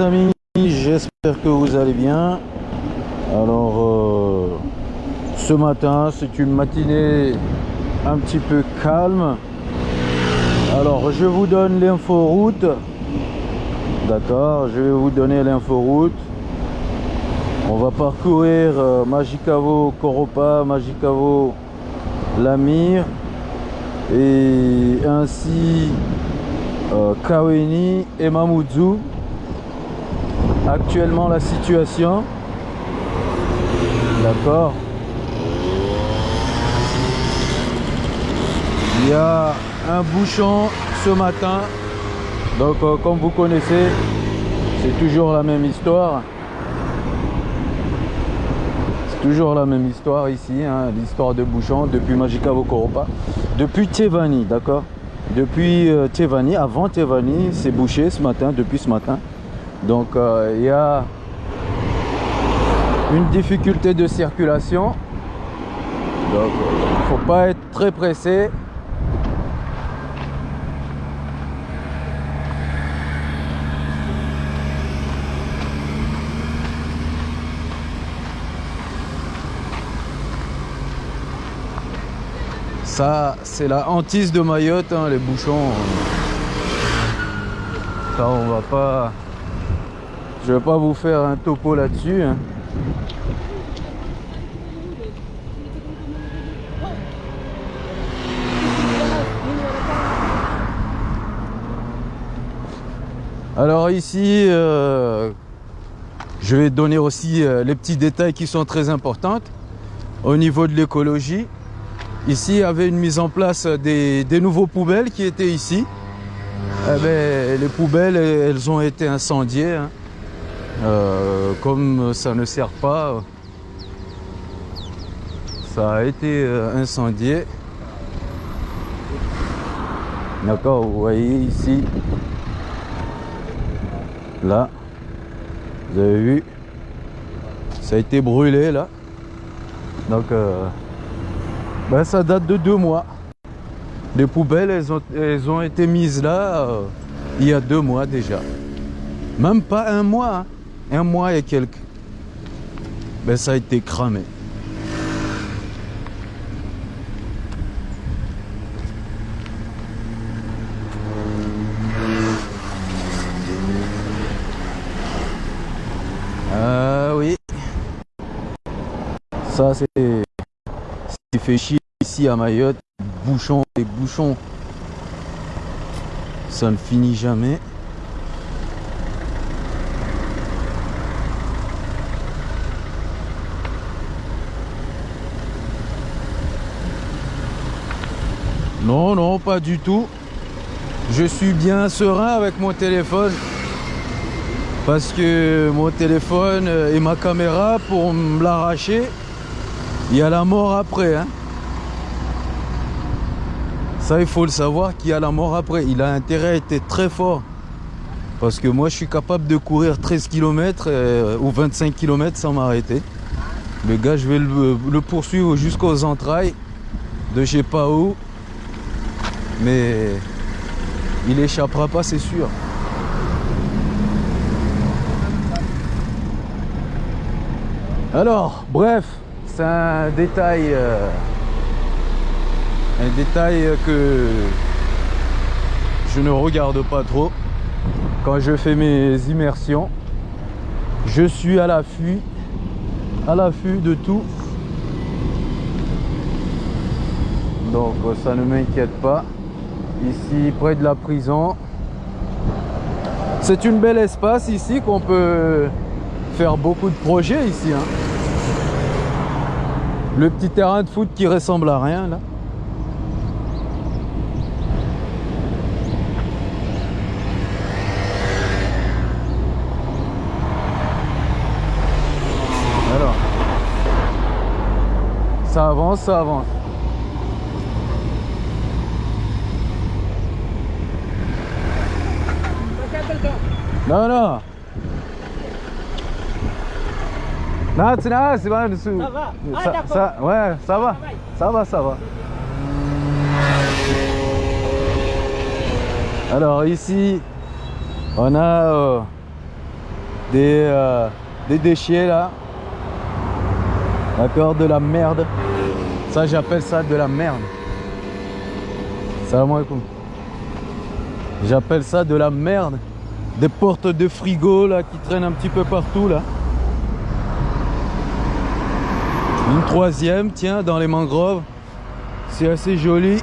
amis, j'espère que vous allez bien. Alors, euh, ce matin, c'est une matinée un petit peu calme. Alors, je vous donne l'info-route. D'accord, je vais vous donner l'info-route. On va parcourir euh, Magicavo, Koropa, Magicavo, Lamir et ainsi euh, Kaweni et Mamoudzou. Actuellement la situation. D'accord. Il y a un bouchon ce matin. Donc euh, comme vous connaissez, c'est toujours la même histoire. C'est toujours la même histoire ici, hein, l'histoire de bouchon depuis Magicavo Koropa. Depuis Tevani, d'accord Depuis euh, Tevani, avant Tevani, c'est bouché ce matin, depuis ce matin. Donc euh, il y a une difficulté de circulation. Donc il ne faut pas être très pressé. Ça, c'est la hantise de Mayotte, hein, les bouchons. Ça, on va pas... Je vais pas vous faire un topo là-dessus. hein. Alors ici, euh, je vais donner aussi euh, les petits détails qui sont très importants au niveau de l'écologie. Ici, il y avait une mise en place des, nouveaux poubelles qui étaient ici. Eh ben, les poubelles, elles ont été incendiées. hein. Euh, comme ça ne sert pas, ça a été euh, incendié. D'accord, vous voyez ici. Là, vous avez vu, ça a été brûlé là. Donc, euh, ben, ça date de deux mois. Les poubelles, elles ont, été mises là il y a deux mois déjà. Même pas un mois, hein. Un mois et quelques. Ben, ça a été cramé. Ah oui. Ça c'est fait chier ici à Mayotte. Bouchons et bouchons. Ça ne finit jamais. Non, non, pas du tout. Je suis bien serein avec mon téléphone. Parce que mon téléphone euh, et ma caméra, pour me l'arracher, il y a la mort après. hein. Ça, il faut le savoir qu'il y a la mort après. Il a intérêt à être très fort. Parce que moi, je suis capable de courir 13 km ou 25 km sans m'arrêter. Le gars, je vais le, le poursuivre jusqu'aux entrailles de je sais pas où. Mais il échappera pas, c'est sûr. Alors, bref, c'est un détail, euh, un détail que je ne regarde pas trop quand je fais mes immersions. Je suis à l'affût, à l'affût de tout. Donc ça ne m'inquiète pas. Ici, près de la prison, c'est une belle espace ici qu'on peut faire beaucoup de projets ici. hein. Le petit terrain de foot qui ressemble à rien là. Alors, ça avance, ça avance. Non, non. Non, tu n'as, c'est bon dessous. Ça va Ah, Ça- ça- Ouais, ça va. va. Ça va, ça va. Alors ici, on a euh, des, euh, des déchets là. D'accord De la merde. Ça, j'appelle ça de la merde. Salam alaikum. J'appelle ça de la merde. Des portes de frigo qui traînent un petit peu partout là. Une troisième, tiens, dans les mangroves. C'est assez joli.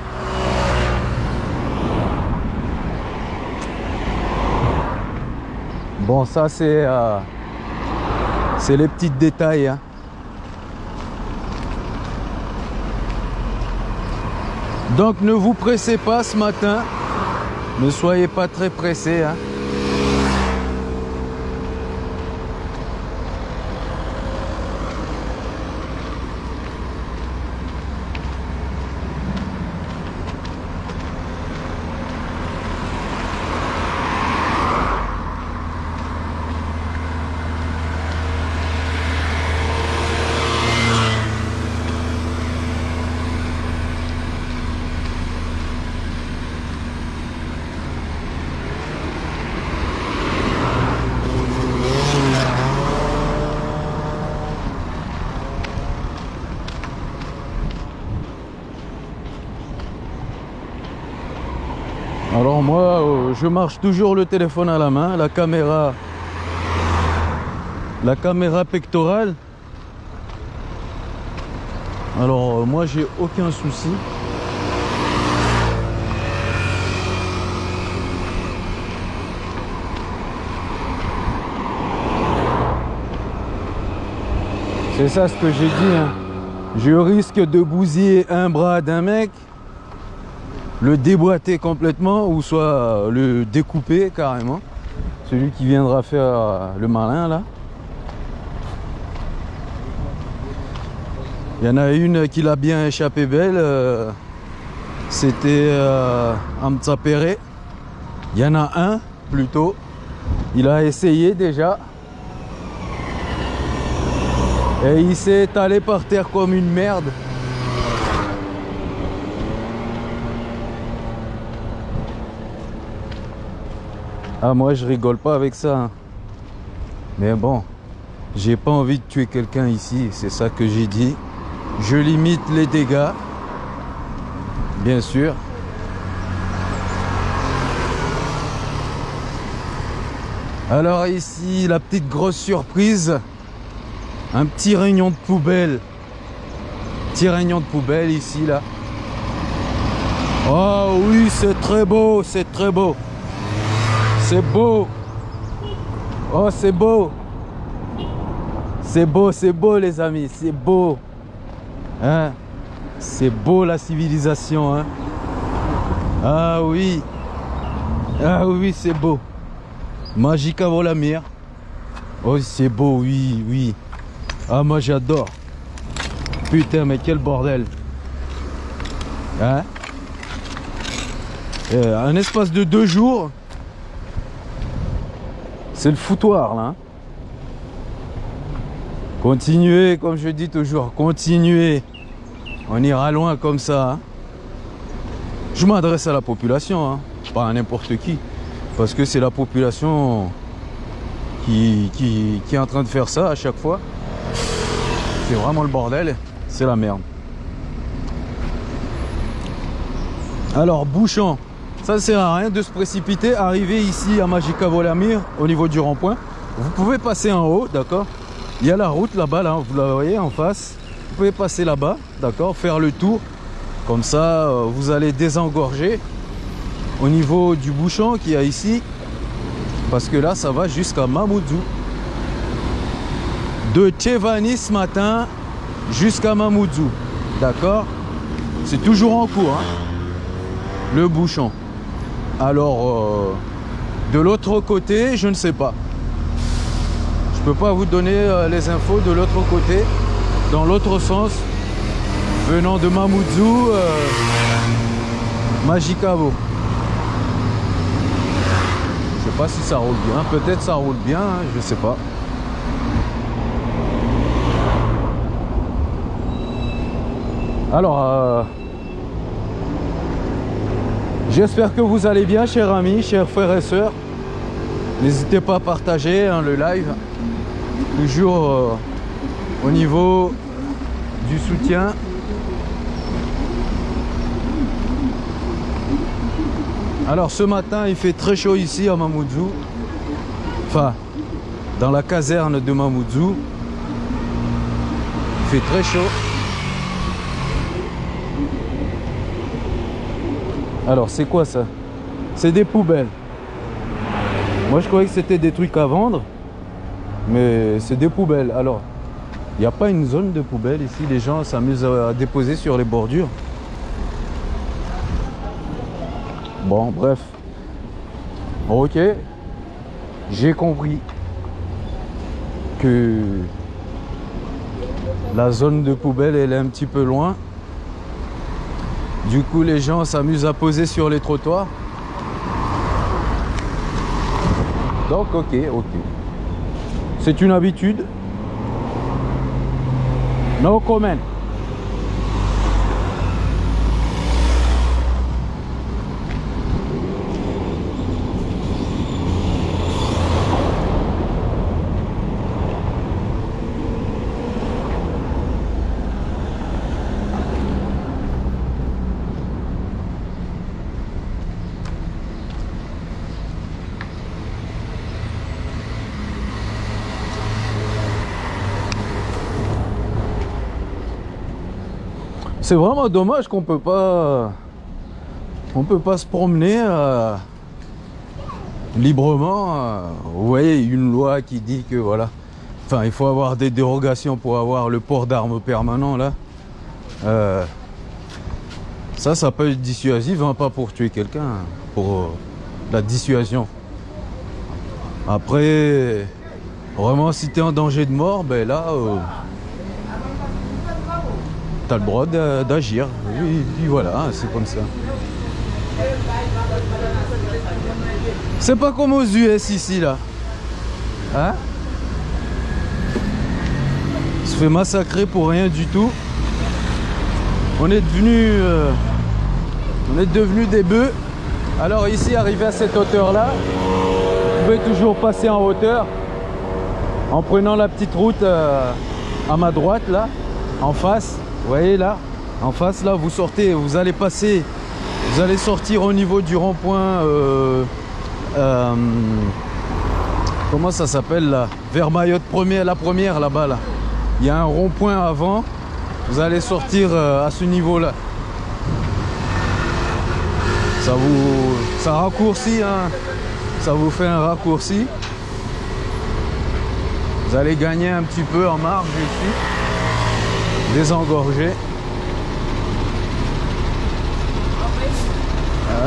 Bon, ça c'est euh, c'est les petits détails. hein. Donc ne vous pressez pas ce matin. Ne soyez pas très pressés. hein. Alors moi, euh, je marche toujours le téléphone à la main, la caméra, la caméra pectorale. Alors euh, moi, j'ai aucun souci. C'est ça ce que j'ai dit. hein. Je risque de bousiller un bras d'un mec le déboîter complètement ou soit euh, le découper carrément. Celui qui viendra faire euh, le malin là. Il y en a une qui l'a bien échappé belle. euh, C'était euh, Hamza Perret. Il y en a un plutôt. Il a essayé déjà. Et il s'est étalé par terre comme une merde. Ah moi je rigole pas avec ça. hein. Mais bon, j'ai pas envie de tuer quelqu'un ici, c'est ça que j'ai dit. Je limite les dégâts. Bien sûr. Alors ici, la petite grosse surprise. Un petit réunion de poubelle. Petit réunion de poubelle ici là. Oh oui, c'est très beau, c'est très beau. C'est beau. Oh, c'est beau. C'est beau, c'est beau, les amis. C'est beau. Hein? C'est beau, la civilisation. Hein? Ah oui. Ah oui, c'est beau. Magique avant. Oh, c'est beau, oui, oui. Ah, moi, j'adore. Putain, mais quel bordel. Hein? Euh, un espace de deux jours, c'est le foutoir là. hein. Continuez, comme je dis toujours, continuez. On ira loin comme ça. hein. Je m'adresse à la population, hein, pas à n'importe qui. Parce que c'est la population qui, qui, qui est en train de faire ça à chaque fois. C'est vraiment le bordel. C'est la merde. Alors, bouchon. Ça ne sert à rien de se précipiter. Arriver ici à Magica Volamir, au niveau du rond-point. Vous pouvez passer en haut, d'accord? Il y a la route là-bas, là, vous la voyez en face. Vous pouvez passer là-bas, d'accord? Faire le tour. Comme ça, euh, vous allez désengorger au niveau du bouchon qu'il y a ici. Parce que là, ça va jusqu'à Mamoudzou. De Tchevani ce matin jusqu'à Mamoudzou. D'accord? C'est toujours en cours, hein, le bouchon. Alors, euh, de l'autre côté, je ne sais pas. Je peux pas vous donner euh, les infos de l'autre côté, dans l'autre sens, venant de Mamoudzou, euh, Magicavo. Je sais pas si ça roule bien, peut-être ça roule bien, hein, je sais pas. Alors, euh, j'espère que vous allez bien, chers amis, chers frères et sœurs. N'hésitez pas à partager hein, le live. Toujours euh, au niveau du soutien. Alors ce matin il fait très chaud ici à Mamoudzou. Enfin, dans la caserne de Mamoudzou. Il fait très chaud. Alors c'est quoi ça? C'est des poubelles. Moi je croyais que c'était des trucs à vendre. Mais c'est des poubelles. Alors, il n'y a pas une zone de poubelles ici? Les gens s'amusent à déposer sur les bordures? Bon, bref. Ok. J'ai compris que la zone de poubelle, elle est un petit peu loin. Du coup, les gens s'amusent à poser sur les trottoirs. Donc, ok, ok. C'est une habitude. No comment. C'est vraiment dommage qu'on peut pas peut pas se promener euh, librement. Euh. vous voyez, une loi qui dit que voilà, enfin il faut avoir des dérogations pour avoir le port d'armes permanent là. Euh, ça, ça peut être dissuasif, hein, pas pour tuer quelqu'un, pour la dissuasion. Après, vraiment, si tu es en danger de mort, ben là, tu as le droit d'agir. Et voilà, c'est comme ça. C'est pas comme aux US ici là. Hein? On se fait massacrer pour rien du tout. On est devenu euh, on est devenu des bœufs. Alors ici, arrivé à cette hauteur là, vous pouvez toujours passer en hauteur en prenant la petite route euh, à ma droite là, en face. Vous voyez là, en face là, vous sortez, vous allez passer, vous allez sortir au niveau du rond-point. Euh, euh, comment ça s'appelle là Vers Mayotte première, la première là-bas là. Il y a un rond-point avant. Vous allez sortir euh, à ce niveau-là. Ça vous, ça raccourcit, hein. Ça vous fait un raccourci. Vous allez gagner un petit peu en marge ici désengorgé.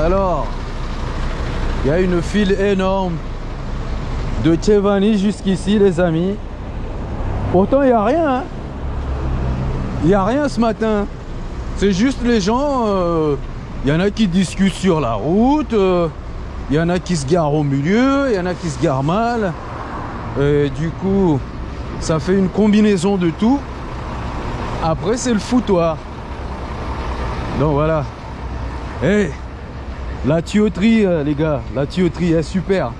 Alors, il y a une file énorme de Tchevani jusqu'ici, les amis. Pourtant, il n'y a rien. Hein. Il n'y a rien ce matin. C'est juste les gens. Euh, il y en a qui discutent sur la route. Euh, il y en a qui se garent au milieu. Il y en a qui se garent mal. Et du coup, ça fait une combinaison de tout. Après, c'est le foutoir. Donc voilà. Eh, la tuyauterie, euh, les gars, la tuyauterie est super.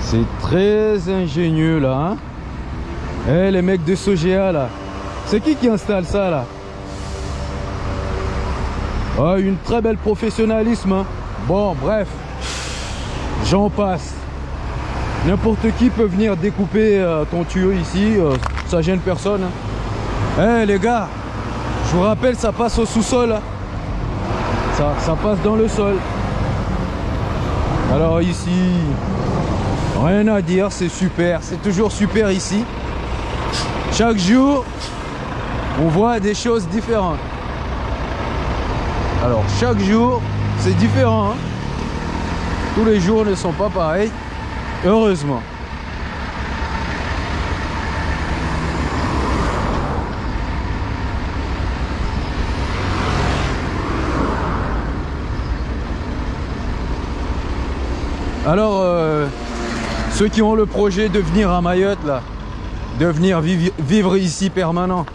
C'est très ingénieux là. Hein les mecs de Sogea là. C'est qui qui installe ça là? Oh, Une très belle professionnalisme. Hein. bon, bref. J'en passe. N'importe qui peut venir découper euh, ton tuyau ici. Euh, ça gêne personne. Hein. Eh les gars, je vous rappelle, ça passe au sous-sol. Hein. Ça, ça passe dans le sol. Alors ici, rien à dire, c'est super. C'est toujours super ici. Chaque jour, on voit des choses différentes. Alors chaque jour, c'est différent. Hein. Tous les jours ne sont pas pareils. Heureusement. Alors, euh, ceux qui ont le projet de venir à Mayotte, là, de venir vivre, ici permanent,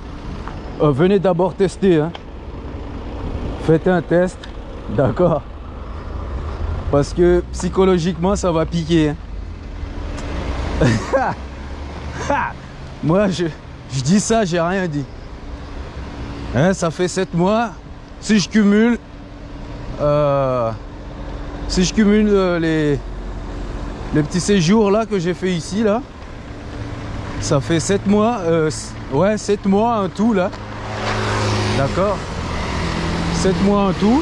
euh, venez d'abord tester. Hein. Faites un test, d'accord Parce que psychologiquement, ça va piquer. hein. Moi, je, je dis ça, j'ai rien dit. Hein, ça fait 7 mois. Si je cumule, euh, si je cumule les, les petits séjours là que j'ai fait ici là, ça fait 7 mois. euh, ouais, 7 mois en tout là. D'accord 7 mois en tout.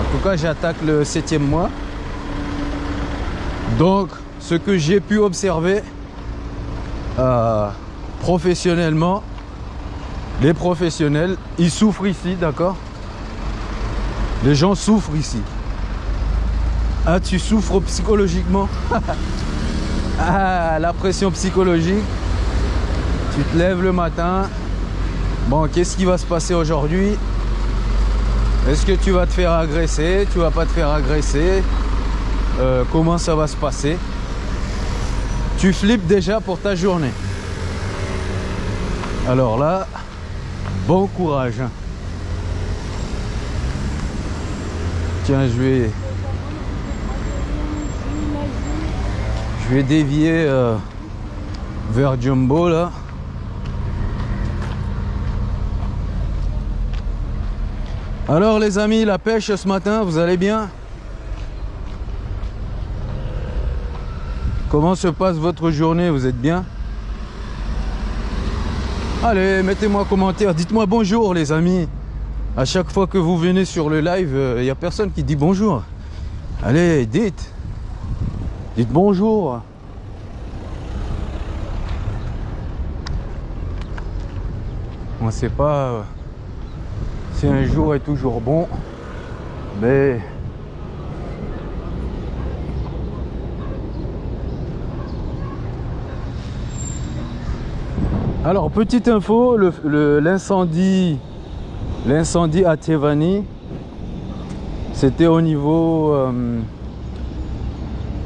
En tout cas, j'attaque le septième mois. Donc, ce que j'ai pu observer euh, professionnellement, les professionnels, ils souffrent ici, d'accord? Les gens souffrent ici. Ah, tu souffres psychologiquement Ah, la pression psychologique. Tu te lèves le matin. Bon, qu'est-ce qui va se passer aujourd'hui? Est-ce que tu vas te faire agresser? Tu vas pas te faire agresser Euh, Comment ça va se passer? Tu flippes déjà pour ta journée. Alors là, bon courage. Tiens, je vais, je vais dévier euh, vers Jumbo là. Alors les amis, la pêche ce matin, vous allez bien? Comment se passe votre journée? Vous êtes bien? Allez, mettez-moi un commentaire, dites-moi bonjour les amis. À chaque fois que vous venez sur le live, il n'y a personne qui dit bonjour. Allez, dites. Dites bonjour. On ne sait pas euh, si un jour est toujours bon, mais Alors, petite info, le- le- l'incendie l'incendie à Tevani, c'était au niveau euh,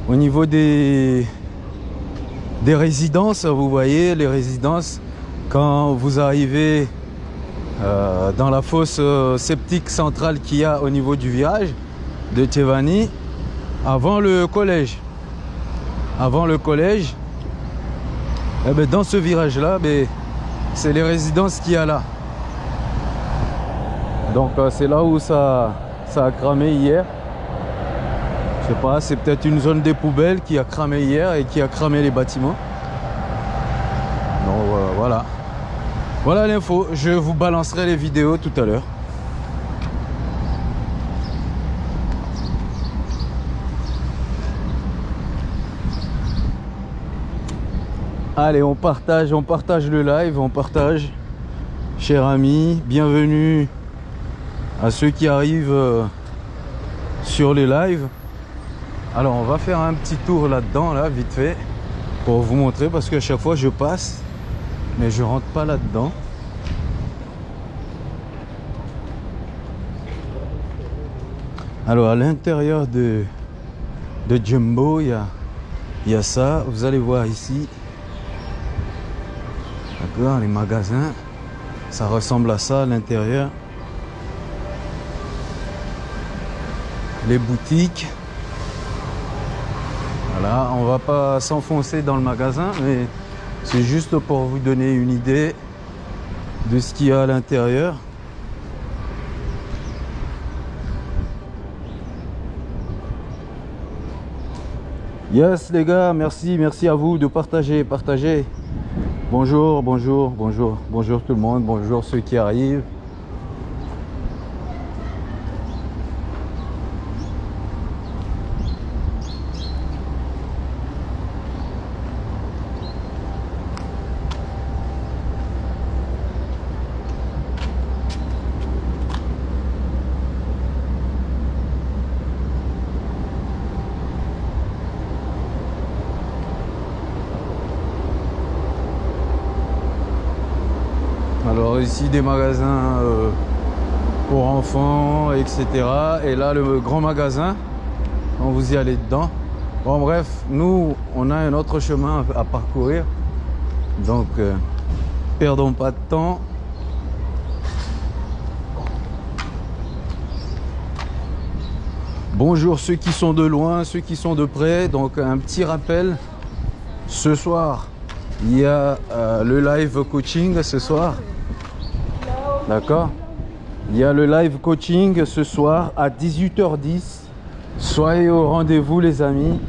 au niveau des résidences, vous voyez, les résidences quand vous arrivez euh, dans la fosse euh, centrale qu'il y a au niveau du virage de Tevani, avant le collège. Avant le collège, eh ben, dans ce virage-là, ben, c'est les résidences qu'il y a là. Donc euh, c'est là où ça a cramé hier. Je sais pas, c'est peut-être une zone des poubelles qui a cramé hier et qui a cramé les bâtiments. Donc euh, voilà. Voilà l'info. Je vous balancerai les vidéos tout à l'heure. Allez, on partage, on partage le live, on partage. Chers amis, bienvenue à ceux qui arrivent euh, sur les lives. Alors, on va faire un petit tour là-dedans, là, vite fait, pour vous montrer, parce qu'à chaque fois je passe, mais je rentre pas là-dedans. Alors, à l'intérieur de, Jumbo, il y a, y a ça. Vous allez voir ici. D'accord, les magasins. Ça ressemble à ça à l'intérieur. Les boutiques. On va pas s'enfoncer dans le magasin, mais c'est juste pour vous donner une idée de ce qu'il y a à l'intérieur. Yes les gars, merci, merci à vous de partager, partager. Bonjour, bonjour, bonjour, bonjour tout le monde, bonjour ceux qui arrivent. Ici des magasins euh, pour enfants, etc. Et là le grand magasin, quand vous y allez dedans. Bon bref, nous on a un autre chemin à parcourir. Donc euh, perdons pas de temps. Bonjour ceux qui sont de loin, ceux qui sont de près. Donc un petit rappel, ce soir, il y a euh, le live coaching ce soir. D'accord Il y a le live coaching ce soir à 18h10. Soyez au rendez-vous les amis.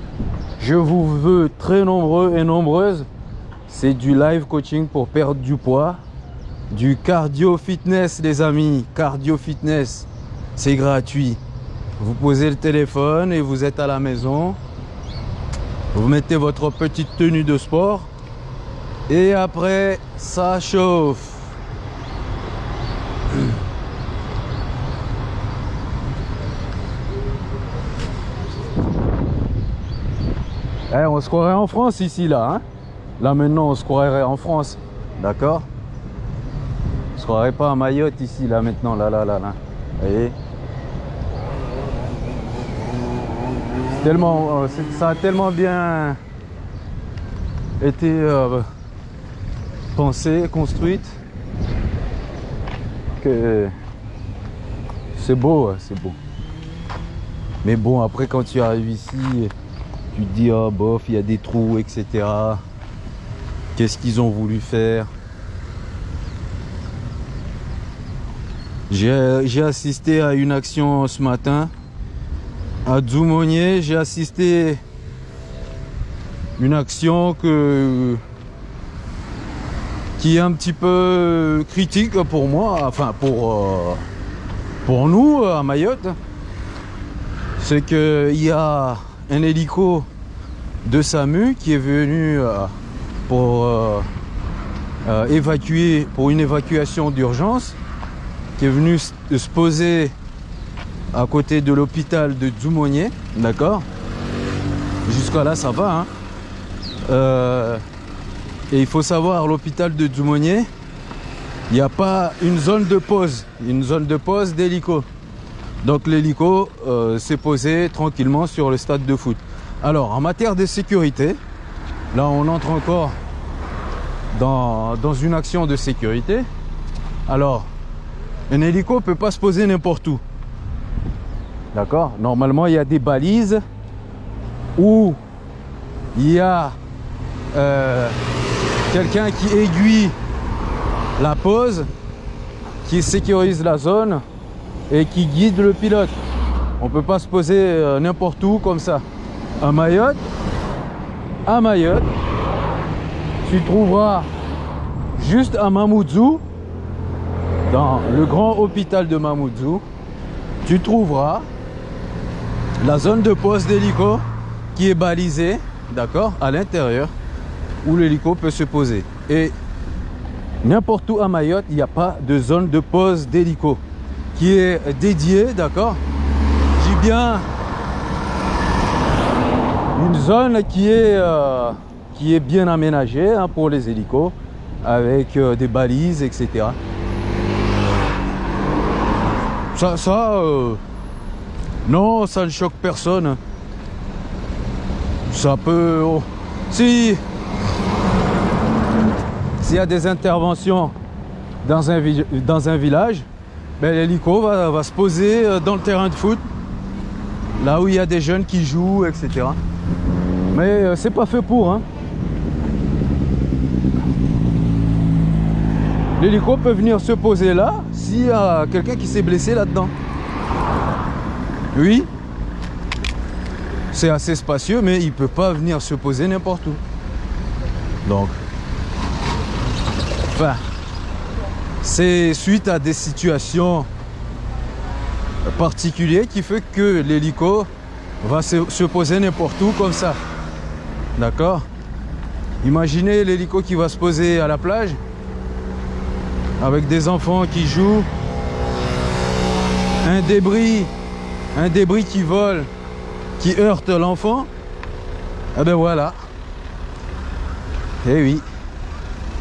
Je vous veux très nombreux et nombreuses. C'est du live coaching pour perdre du poids. Du cardio fitness les amis. Cardio fitness. C'est gratuit. Vous posez le téléphone et vous êtes à la maison. Vous mettez votre petite tenue de sport. Et après, ça chauffe. Eh, on se croirait en France ici, là. Hein là, maintenant, on se croirait en France. D'accord? On se croirait pas à Mayotte ici, là, maintenant. Là, là, là, là. Vous voyez tellement, euh, ça a tellement bien été euh, pensé, construite que c'est beau, c'est beau. Mais bon, après quand tu arrives ici, tu te dis, oh bof, il y a des trous, etc. Qu'est-ce qu'ils ont voulu faire? J'ai assisté à une action ce matin à Dzoumonier, j'ai assisté une action que qui est un petit peu critique pour moi, enfin pour euh, pour nous à Mayotte. C'est qu'il y a un hélico de SAMU qui est venu euh, pour euh, évacuer, pour une évacuation d'urgence, qui est venu se poser à côté de l'hôpital de Dzoumonier, d'accord? Jusqu'à là, ça va. Hein euh, et il faut savoir, l'hôpital de Dzoumonier, il n'y a pas une zone de pause, une zone de pause d'hélico. Donc l'hélico euh, s'est posé tranquillement sur le stade de foot. Alors, en matière de sécurité, là on entre encore dans, une action de sécurité. Alors, un hélico ne peut pas se poser n'importe où. D'accord? Normalement, il y a des balises où il y a euh, quelqu'un qui aiguille la pose, qui sécurise la zone et qui guide le pilote. On peut pas se poser euh, n'importe où comme ça. À Mayotte, à Mayotte, tu trouveras juste à Mamoudzou, dans le grand hôpital de Mamoudzou, tu trouveras la zone de pose d'hélico qui est balisée, d'accord, à l'intérieur, où l'hélico peut se poser. Et n'importe où à Mayotte, il n'y a pas de zone de pose d'hélico qui est dédiée, d'accord J'ai bien une zone qui est, euh, qui est bien aménagée hein, pour les hélicos, avec euh, des balises, etc. Ça, ça euh, non, ça ne choque personne. Ça peut... Oh, si... S'il y a des interventions dans un, dans un village, ben, l'hélico va, se poser euh, dans le terrain de foot, là où il y a des jeunes qui jouent, etc. Mais euh, c'est pas fait pour. Hein. L'hélico peut venir se poser là s'il y a quelqu'un qui s'est blessé là-dedans. Oui, c'est assez spacieux, mais il peut pas venir se poser n'importe où. Donc, c'est suite à des situations particulières qui fait que l'hélico va se, poser n'importe où comme ça. D'accord? Imaginez l'hélico qui va se poser à la plage avec des enfants qui jouent, un débris un débris qui vole, qui heurte l'enfant, eh ben voilà. Eh oui.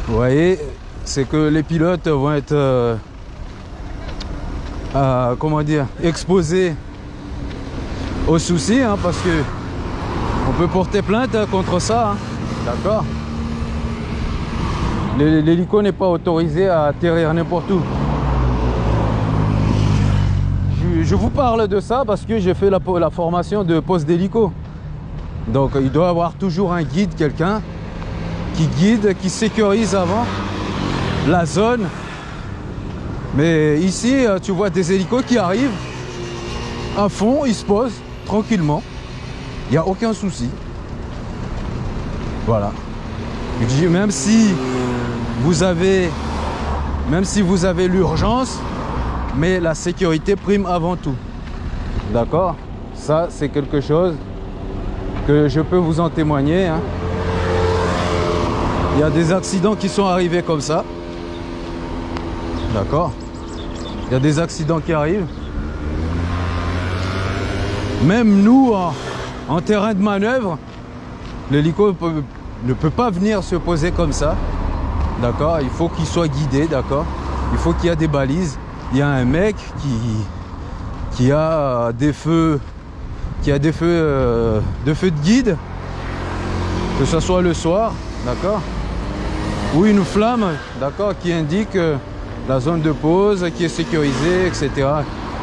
Vous voyez, c'est que les pilotes vont être, euh, comment dire, exposés aux soucis, hein, parce que on peut porter plainte contre ça, hein. d'accord L'hélico n'est pas autorisé à atterrir n'importe où. je vous parle de ça parce que j'ai fait la, la formation de poste d'hélico. Donc il doit y avoir toujours un guide, quelqu'un qui guide, qui sécurise avant la zone. Mais ici, euh, tu vois des hélicos qui arrivent à fond, ils se posent tranquillement. Il n'y a aucun souci. Voilà. Même si vous avez, même si vous avez l'urgence, mais la sécurité prime avant tout. D'accord? Ça, c'est quelque chose que je peux vous en témoigner. Hein. Il y a des accidents qui sont arrivés comme ça. D'accord Il y a des accidents qui arrivent. Même nous, en, terrain de manœuvre, l'hélico ne peut pas venir se poser comme ça. D'accord Il faut qu'il soit guidé, d'accord Il faut qu'il y ait des balises. Il y a un mec qui, qui a des feux, qui a des feux, euh, de feux de guide, que ce soit le soir, d'accord ou une flamme, d'accord, qui indique la zone de pause, qui est sécurisée, etc.,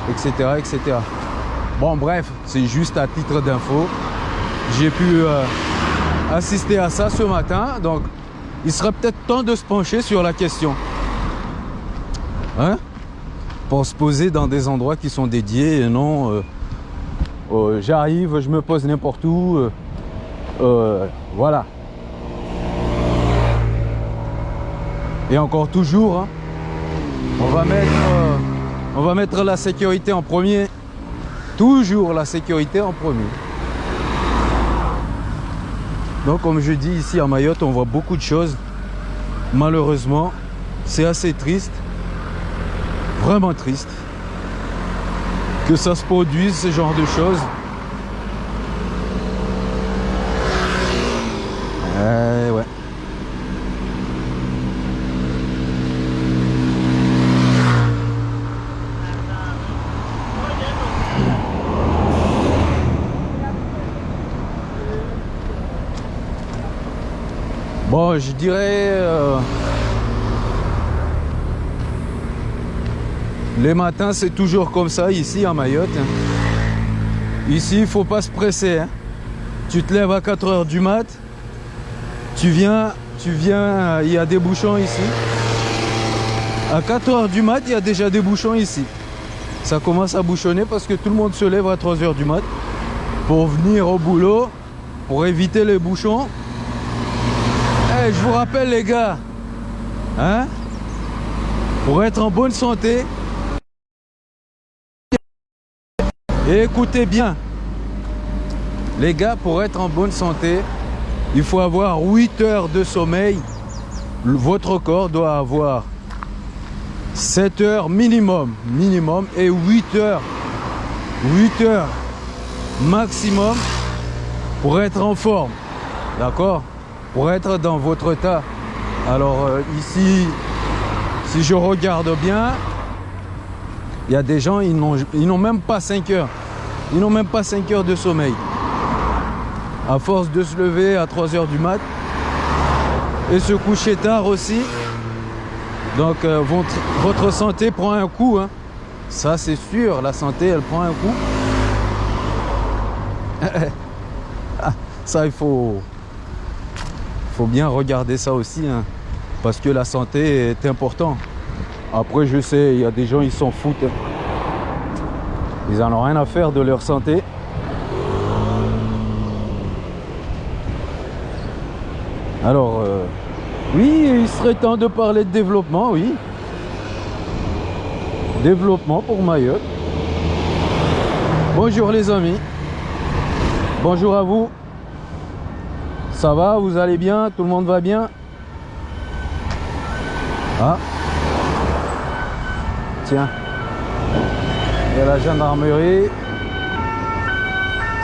etc., etc. Bon, bref, c'est juste à titre d'info. J'ai pu euh, assister à ça ce matin, donc il serait peut-être temps de se pencher sur la question. Hein? Pour se poser dans des endroits qui sont dédiés et non euh, j'arrive, je me pose n'importe où. voilà. Et encore toujours, hein, on, va mettre, euh, on va mettre la sécurité en premier. Toujours la sécurité en premier. Donc comme je dis ici à Mayotte, on voit beaucoup de choses. Malheureusement, c'est assez triste. Vraiment triste. Que ça se produise, ce genre de choses. Je dirais... Euh, les matins, c'est toujours comme ça ici à Mayotte. Hein. Ici, il faut pas se presser. Hein. Tu te lèves à 4 heures du mat. Tu viens, tu viens, il y a des bouchons ici. À 4 heures du mat, il y a déjà des bouchons ici. Ça commence à bouchonner parce que tout le monde se lève à 3 heures du mat pour venir au boulot, pour éviter les bouchons je vous rappelle les gars, hein, pour être en bonne santé, écoutez bien, les gars, pour être en bonne santé, il faut avoir 8 heures de sommeil. Votre corps doit avoir 7 heures minimum, minimum, et 8 heures, 8 heures maximum pour être en forme. D'accord? Pour être dans votre tas. Alors euh, ici, si je regarde bien, il y a des gens, ils n'ont même pas 5 heures. Ils n'ont même pas 5 heures de sommeil. À force de se lever à 3 heures du mat et se coucher tard aussi. Donc euh, votre, santé prend un coup. Hein. Ça c'est sûr, la santé elle prend un coup. Ça il faut, faut bien regarder ça aussi, hein, parce que la santé est importante. Après, je sais, il y a des gens, ils s'en foutent. Ils n'en ont rien à faire de leur santé. Alors, euh, oui, il serait temps de parler de développement, oui. Développement pour Mayotte. Bonjour les amis. Bonjour à vous. Ça va Vous allez bien Tout le monde va bien Ah Tiens. Il y a la gendarmerie.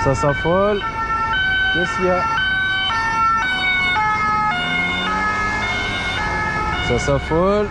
Ça s'affole. Qu'est-ce qu'il y a Ça s'affole.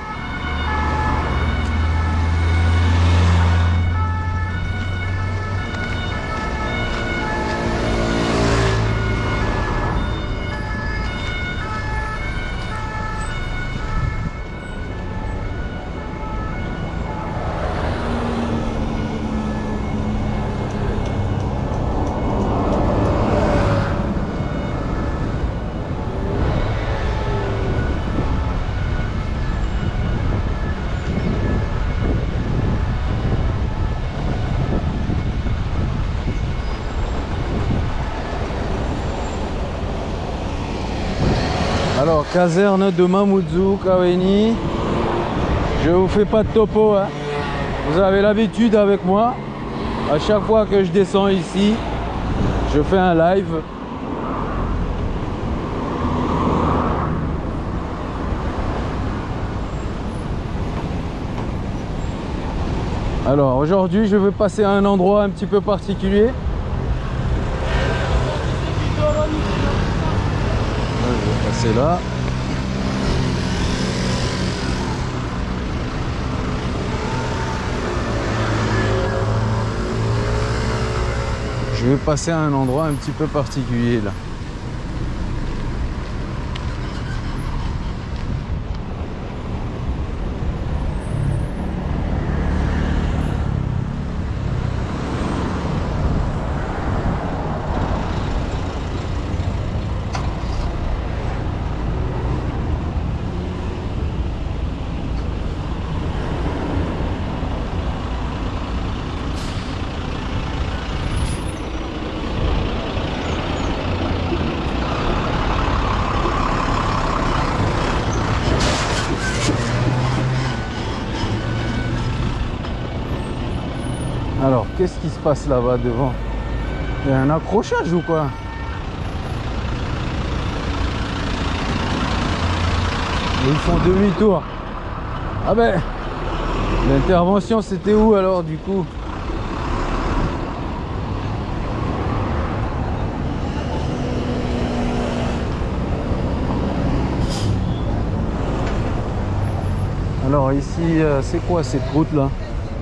Caserne de Mamoudzou, Kaweni. Je vous fais pas de topo. Hein. Vous avez l'habitude avec moi. À chaque fois que je descends ici, je fais un live. Alors aujourd'hui, je vais passer à un endroit un petit peu particulier. Je vais passer là. Je vais passer à un endroit un petit peu particulier là. Alors, qu'est-ce qui se passe là-bas devant? Il y a un accrochage ou quoi? Ils font demi-tour. Ah ben, l'intervention c'était où alors du coup? Alors ici, euh, c'est quoi cette route là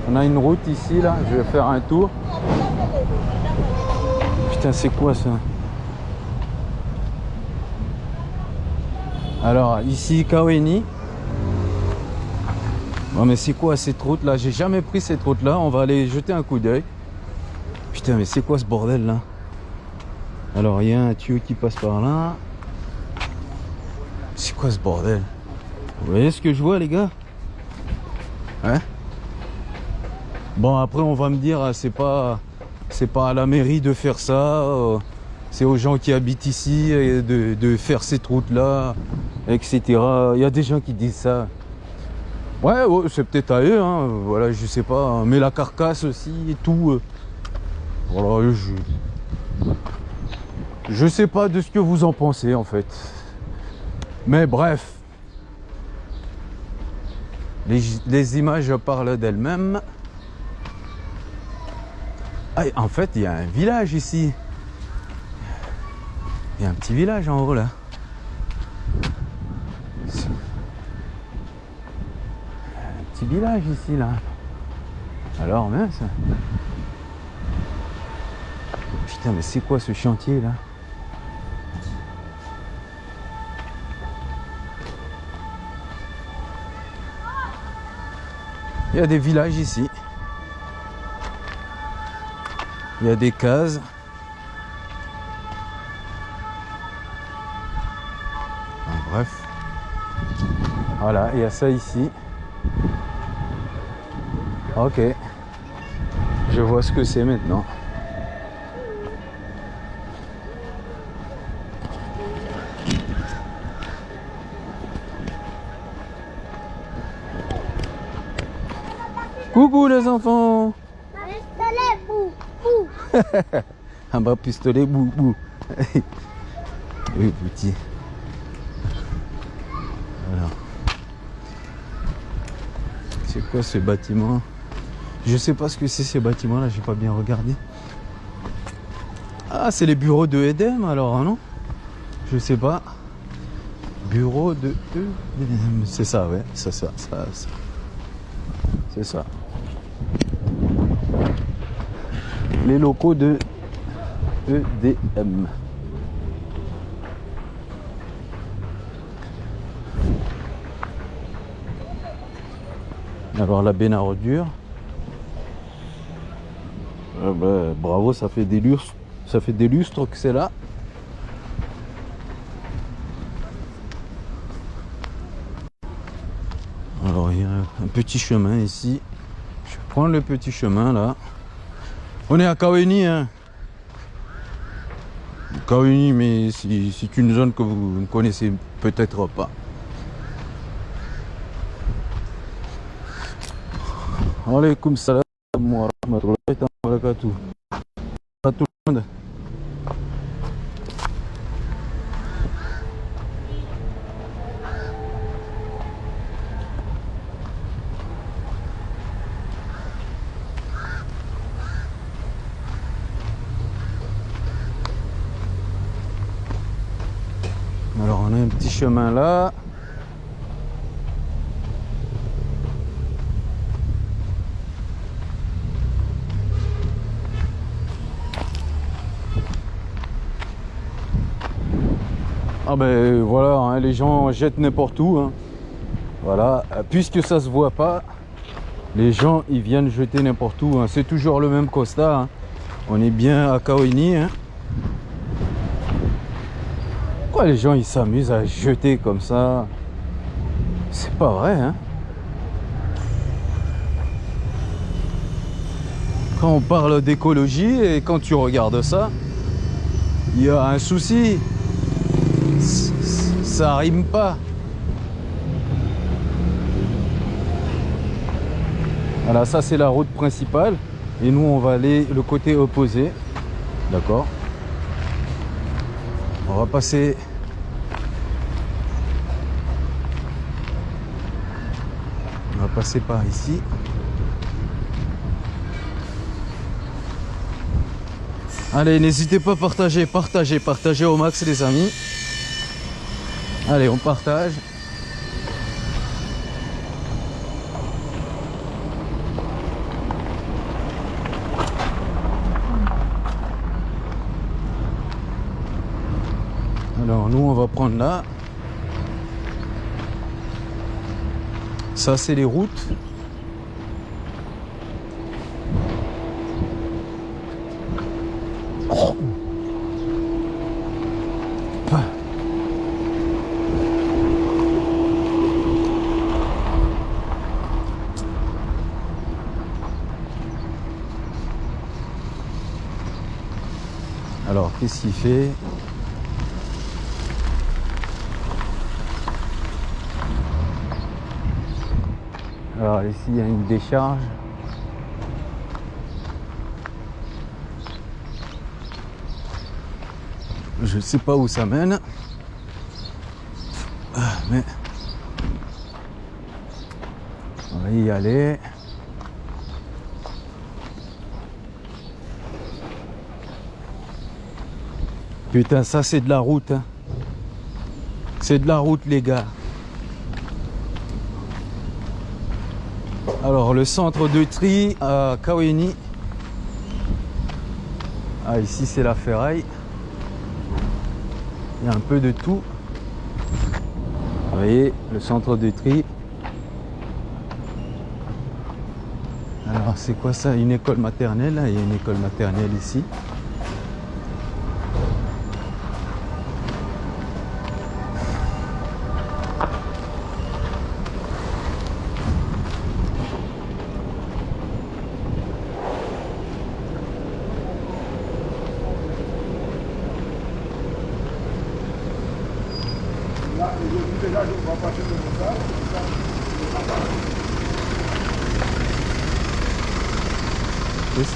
On a une route ici là, je vais faire un tour. Putain, c'est quoi ça? Alors ici, Kaweni. Oh, mais c'est quoi cette route là J'ai jamais pris cette route là, on va aller jeter un coup d'œil. Putain, mais c'est quoi ce bordel là? Alors il y a un tuyau qui passe par là. C'est quoi ce bordel? Vous voyez ce que je vois les gars Hein Bon après on va me dire ah, c'est pas c'est pas à la mairie de faire ça, euh, c'est aux gens qui habitent ici de, de faire cette route là, etc. Il y a des gens qui disent ça. Ouais, ouais, c'est peut-être à eux, hein, voilà, je sais pas. hein. Mais la carcasse aussi et tout. euh, voilà, je. Je sais pas de ce que vous en pensez en fait. Mais bref. Les, les images parlent d'elles-mêmes. Ah, en fait, il y a un village ici. Il y a un petit village en haut là. Un petit village ici là. Alors mince. Putain, mais c'est quoi ce chantier là? Il y a des villages ici. Il y a des cases. Bref. Voilà, il y a ça ici. Ok. Je vois ce que c'est maintenant. Coucou les enfants Un bas pistolet, bou, bou. oui, petit. Alors. C'est quoi ce bâtiment? Je sais pas ce que c'est ces bâtiments là, j'ai pas bien regardé. Ah, c'est les bureaux de Edem alors, hein, non? Je sais pas. Bureau de Edem. C'est ça, ouais, c'est ça, ça, ça. C'est ça. Les locaux de EDM. Alors la benne à. Ah bravo, ça fait des lustres, ça fait des lustres que c'est là. Alors il y a un petit chemin ici. Je prends le petit chemin là. On est à Kaweni, hein. Kaohini, mais c'est une zone que vous ne connaissez peut-être pas. Alaikum salam wa rahmatullahi wa barakatuh. À tout le monde. Alors on a un petit chemin là. Ah ben voilà, hein, les gens jettent n'importe où. hein. Voilà, Euh, puisque ça se voit pas, les gens ils viennent jeter n'importe où. hein. C'est toujours le même constat. On est bien à Kaohini. Les gens ils s'amusent à jeter comme ça? C'est pas vrai, hein? Quand on parle d'écologie et quand tu regardes ça, il y a un souci. Ça rime pas. Voilà, ça c'est la route principale. Et nous on va aller le côté opposé. D'accord on va passer on va passer par ici. Allez n'hésitez pas à partager partager partager au max les amis. Allez on partage. Alors nous on va prendre là. Ça c'est les routes. Alors qu'est-ce qu'il fait? Il y a une décharge. Je sais pas où ça mène. Ah, Mais on va y aller. Putain, ça c'est de la route. hein. C'est de la route les gars. Alors le centre de tri à Kaweni. Ah ici c'est la ferraille. Il y a un peu de tout. Vous voyez le centre de tri. Alors c'est quoi ça? Une école maternelle. Il y a une école maternelle ici.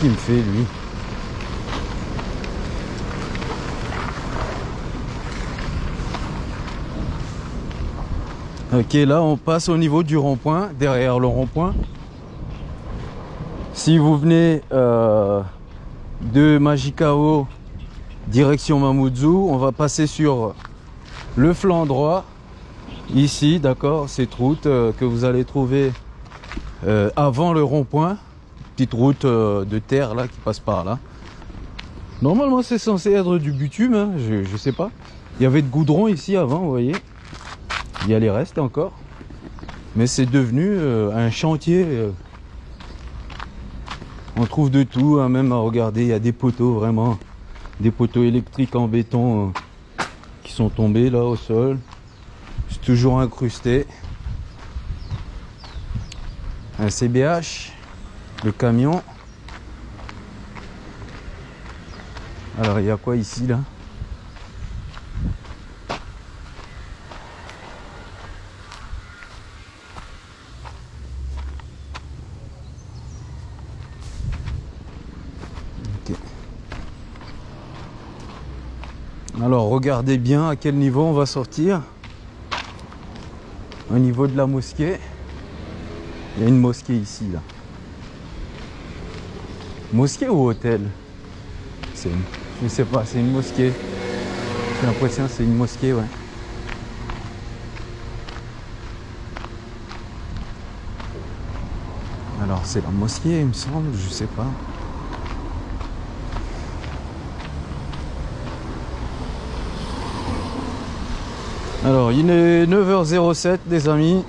Me fait lui. Ok, là on passe au niveau du rond-point, derrière le rond-point. Si vous venez euh, de Majikao, direction Mamoudzou, on va passer sur le flanc droit, ici, d'accord, cette route euh, que vous allez trouver euh, avant le rond-point petite route euh, de terre là qui passe par là. Normalement c'est censé être du bitume, hein, je, sais pas. Il y avait de goudron ici avant, vous voyez. Il y a les restes encore. Mais c'est devenu euh, un chantier. euh. On trouve de tout, hein, même à regarder, il y a des poteaux vraiment. Des poteaux électriques en béton euh, qui sont tombés là au sol. C'est toujours incrusté. Un CBH le camion. Alors il y a quoi ici là? Alors regardez bien à quel niveau on va sortir. Au niveau de la mosquée. Il y a une mosquée ici là. Mosquée ou hôtel? C'est une... Je sais pas, c'est une mosquée. J'ai l'impression que c'est une mosquée, ouais. Alors c'est la mosquée, il me semble, je sais pas. Alors il est 9h07 des amis.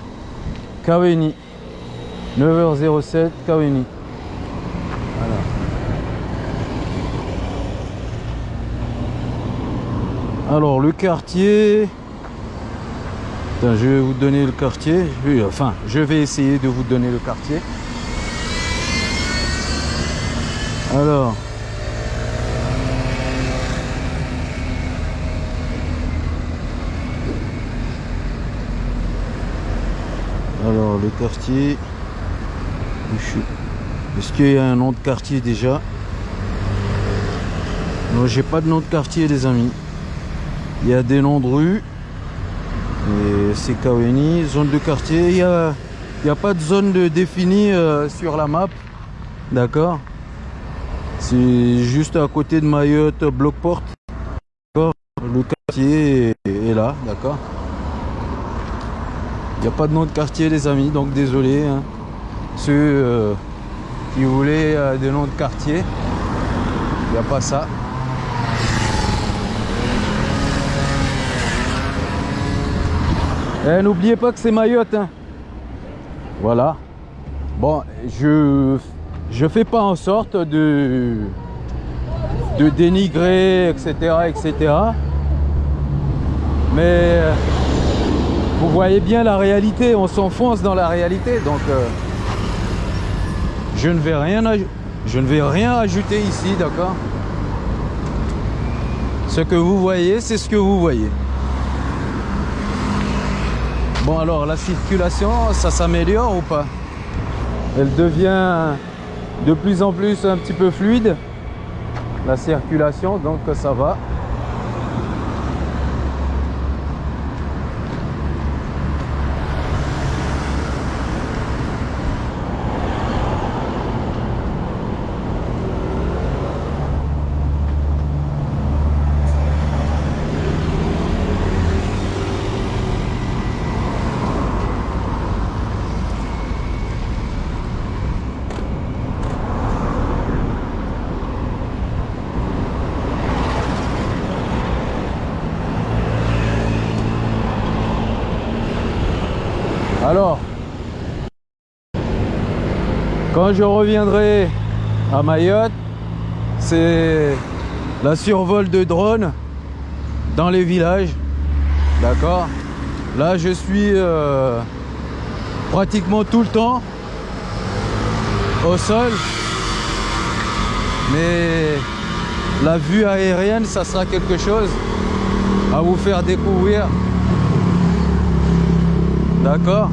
Kaweni. 9h07 Kaweni. Alors le quartier. Je vais vous donner le quartier. Enfin, je vais essayer de vous donner le quartier. Alors. Alors le quartier. je suis. Est-ce qu'il y a un nom de quartier déjà? Non, j'ai pas de nom de quartier les amis. Il y a des noms de rue. Et c'est Kaweni, zone de quartier. Il n'y a, y a pas de zone définie euh, sur la map. D'accord? C'est juste à côté de Mayotte, Blockport. D'accord? Le quartier est, là, d'accord? Il n'y a pas de nom de quartier les amis, donc désolé. hein. Euh, qui voulaient euh, des noms de quartier, il n'y a pas ça. Eh, N'oubliez pas que c'est Mayotte. hein. Voilà. Bon, je je fais pas en sorte de de dénigrer, etc., etc. Mais euh, vous voyez bien la réalité, on s'enfonce dans la réalité, donc euh, je ne vais rien, rien ajouter ici, d'accord? Ce que vous voyez, c'est ce que vous voyez. Bon alors la circulation, ça s'améliore ou pas? Elle devient de plus en plus un petit peu fluide. La circulation, donc ça va. Alors, quand je reviendrai à Mayotte, c'est la survol de drones dans les villages. D'accord? Là, je suis euh, pratiquement tout le temps au sol. Mais la vue aérienne, ça sera quelque chose à vous faire découvrir. D'accord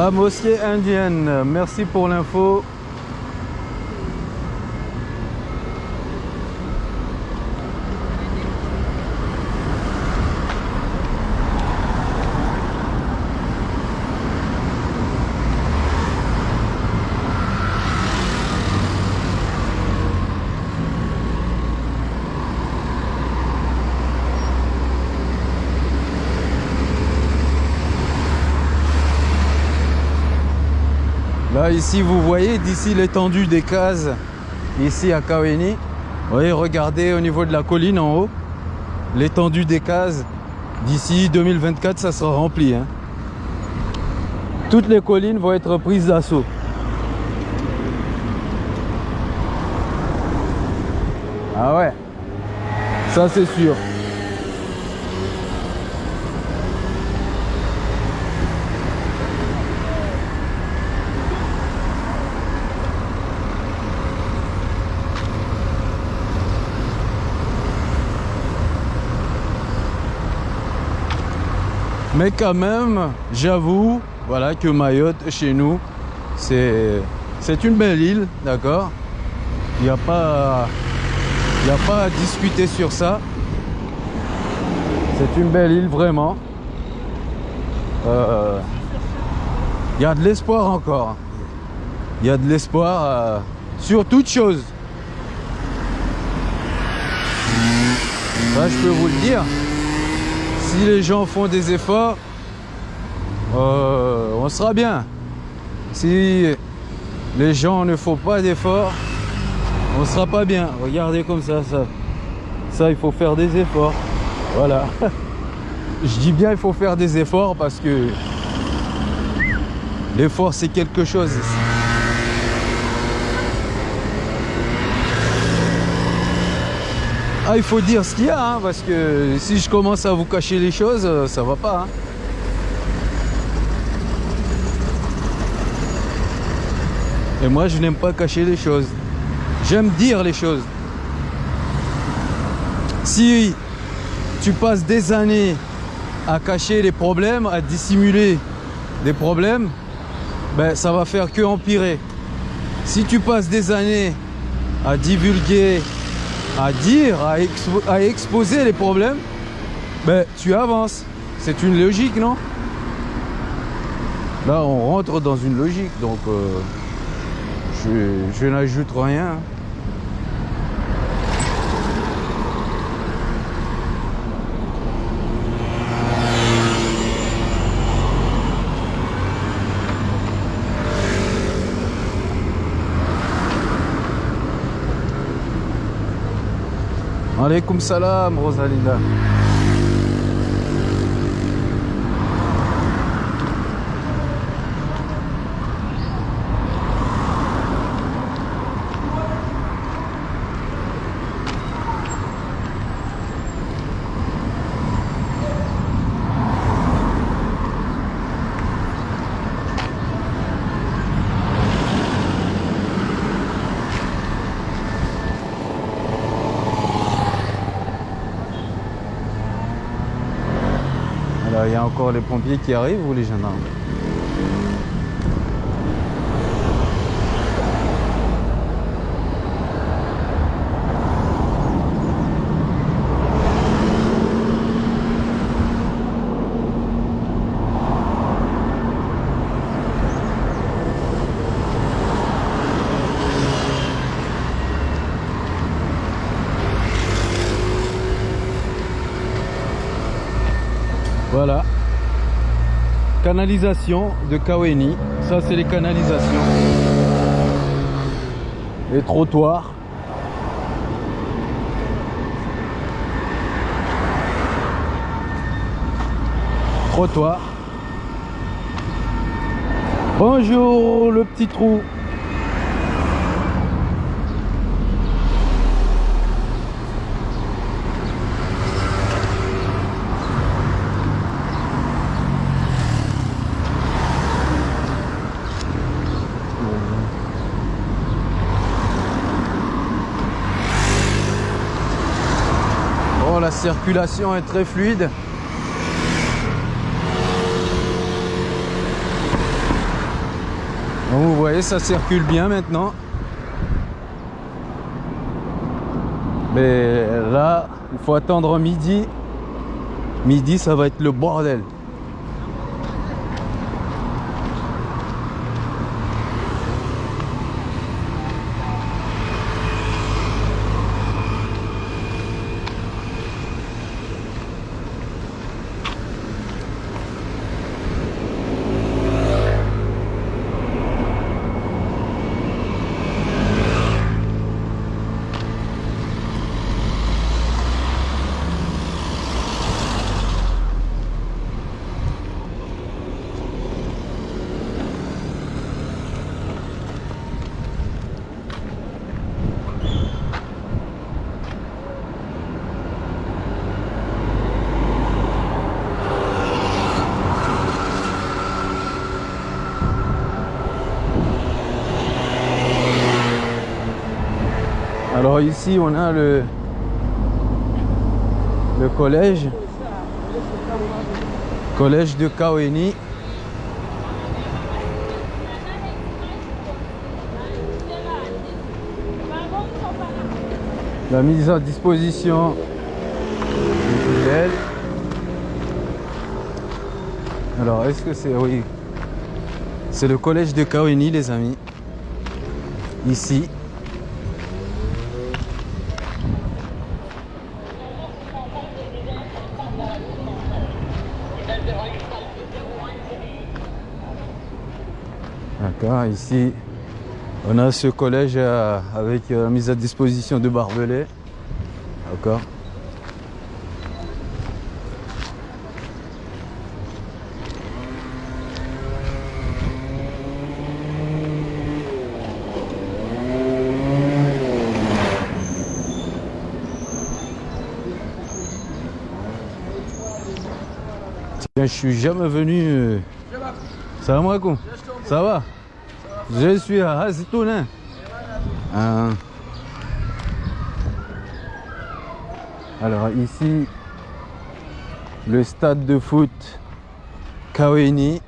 La mosquée indienne, merci pour l'info. Ici, vous voyez d'ici l'étendue des cases, ici à Kaweni. Vous voyez, regardez au niveau de la colline en haut, l'étendue des cases. D'ici 2024, ça sera rempli. hein. Toutes les collines vont être prises d'assaut. Ah ouais, ça c'est sûr. Mais quand même, j'avoue, voilà que Mayotte, chez nous, c'est une belle île, d'accord? Il n'y a pas à discuter sur ça. C'est une belle île, vraiment. Euh, Il y a de l'espoir encore. Il y a de l'espoir euh, sur toute chose. Je peux vous le dire. Si les gens font des efforts, euh, on sera bien. Si les gens ne font pas d'efforts, on sera pas bien. Regardez comme ça, ça. Ça, il faut faire des efforts. Voilà. Je dis bien il faut faire des efforts parce que l'effort c'est quelque chose. Ah, il faut dire ce qu'il y a, hein, parce que si je commence à vous cacher les choses, euh, ça va pas. hein. Et moi, je n'aime pas cacher les choses. J'aime dire les choses. Si tu passes des années à cacher les problèmes, à dissimuler des problèmes, ben, ça va faire que empirer. Si tu passes des années à divulguer, à dire, à, expo- à exposer les problèmes, ben, tu avances. C'est une logique, non? Là, on rentre dans une logique, donc euh, je, je n'ajoute rien. Alaikum salam, Rosalinda. Y a encore les pompiers qui arrivent ou les gendarmes Voilà. Canalisation de Kaweni. Ça, c'est les canalisations. Les trottoirs. Trottoir. Bonjour, le petit trou. Oh, la circulation est très fluide. Vous voyez, ça circule bien maintenant. Mais là, il faut attendre midi. Midi, ça va être le bordel. Alors ici on a le le collège collège de Kaweni. La mise à disposition du tunnel. Alors est-ce que c'est oui c'est le collège de Kaweni les amis ici Ici on a ce collège euh, avec euh, la mise à disposition de barbelés. D'accord. Je suis jamais venu. euh, Salam alaikum. Ça va? Je suis à Hazitoun. hein. Alors ici, le stade de foot Kaweni.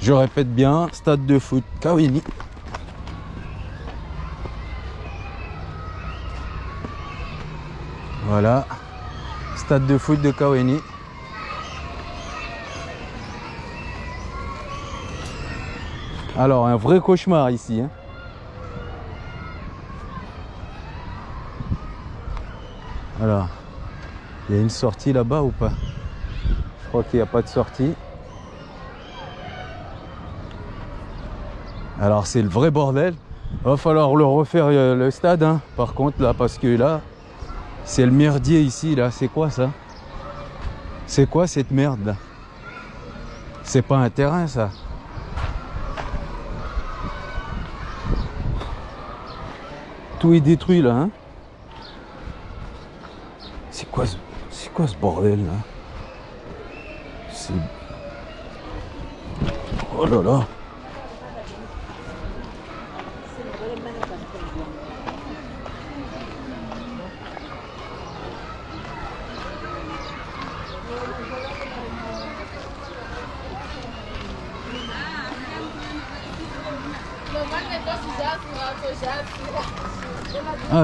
Je répète bien, stade de foot Kaweni. Voilà, stade de foot de Kaweni. Alors, un vrai cauchemar ici. hein. Alors, il y a une sortie là-bas ou pas? Je crois qu'il n'y a pas de sortie. Alors, c'est le vrai bordel. Va falloir le refaire euh, le stade, hein, par contre, là, parce que là, c'est le merdier ici, là. C'est quoi ça? C'est quoi cette merde là? C'est pas un terrain, ça? Tout est détruit là. Hein c'est quoi, ce- c'est quoi ce bordel là? C'est. Oh là là.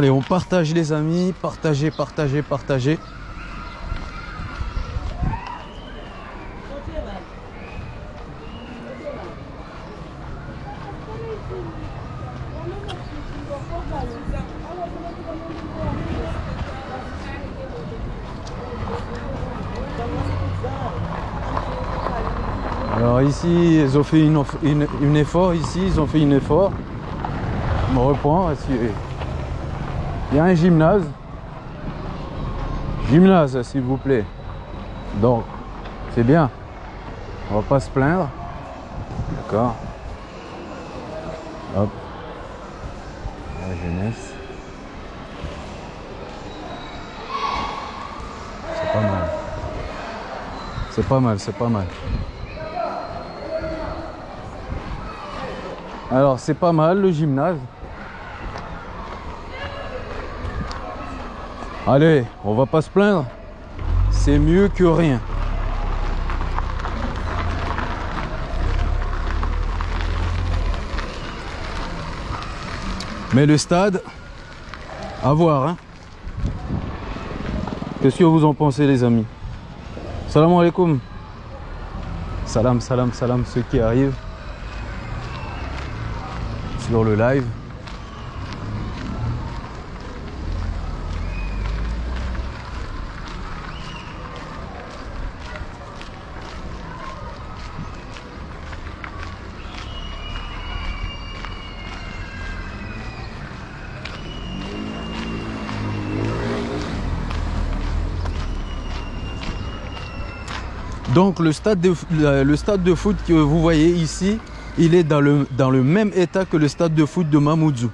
Allez, on partage les amis, partagez, partagez, partagez. Alors ici, ils ont fait une, effort, ici, ils ont fait une effort. Est-ce que- il y a un gymnase. Gymnase, s'il vous plaît. Donc, c'est bien. On va pas se plaindre. D'accord. Hop. La jeunesse. C'est pas mal. C'est pas mal, c'est pas mal. Alors, c'est pas mal le gymnase. Allez, on va pas se plaindre. C'est mieux que rien. Mais le stade, à voir. Hein. Qu'est-ce que vous en pensez, les amis? Salam alaikum. Salam, salam, salam, ceux qui arrivent sur le live. Donc le stade, de, foot que vous voyez ici, il est dans le, même état que le stade de foot de Mamoudzou.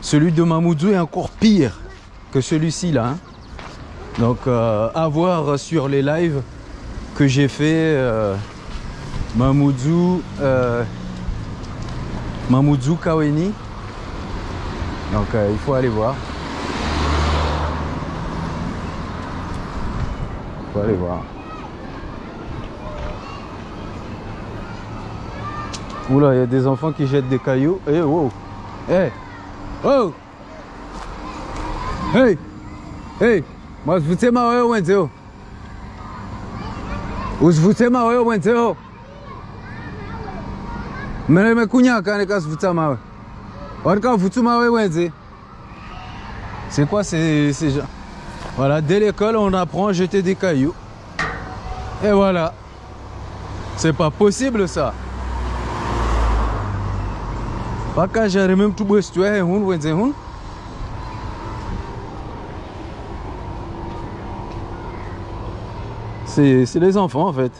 Celui de Mamoudzou est encore pire que celui-ci là. hein. Donc euh, à voir sur les lives que j'ai fait euh, Mamoudzou, euh, Mamoudzou Kaweni. Donc il faut aller voir. Oula, il y a des enfants qui jettent des cailloux. Eh, wow. Eh. Oh. Hey. Hey. Moi, je vous tiens ma ouais, ouais, Usivutie mawe wewe mwenzeo. Mene mekunyaka nikazivuta mawe. Warikavuta mawe wenze. C'est quoi ces gens? Voilà, dès l'école, on apprend à jeter des cailloux. Et voilà. C'est pas possible ça. Paka jare même tout tu es hun wenze hun. C'est les enfants en fait.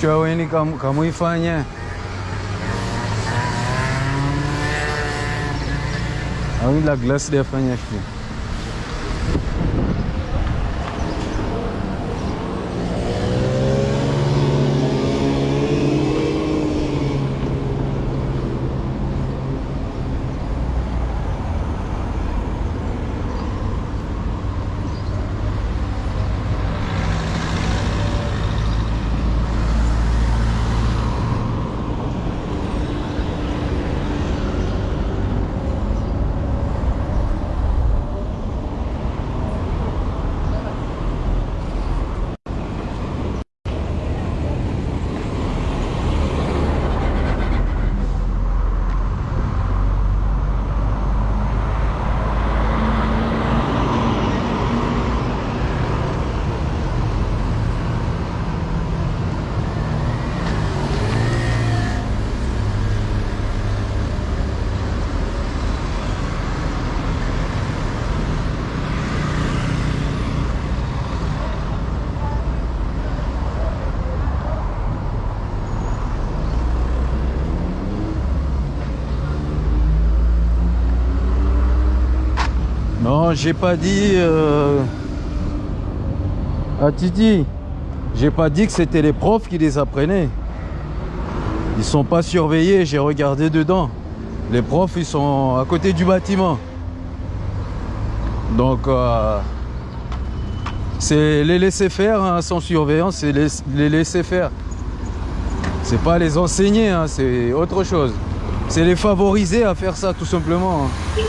show ini kamu kamu Ivanya Aún la dia de sih. Ya. Non, j'ai pas dit euh, à Titi, j'ai pas dit que c'était les profs qui les apprenaient. Ils sont pas surveillés, j'ai regardé dedans. Les profs, ils sont à côté du bâtiment. Donc, euh, c'est les laisser faire hein, sans surveillance, c'est les, laisser faire. C'est pas les enseigner, hein, c'est autre chose. C'est les favoriser à faire ça tout simplement. hein.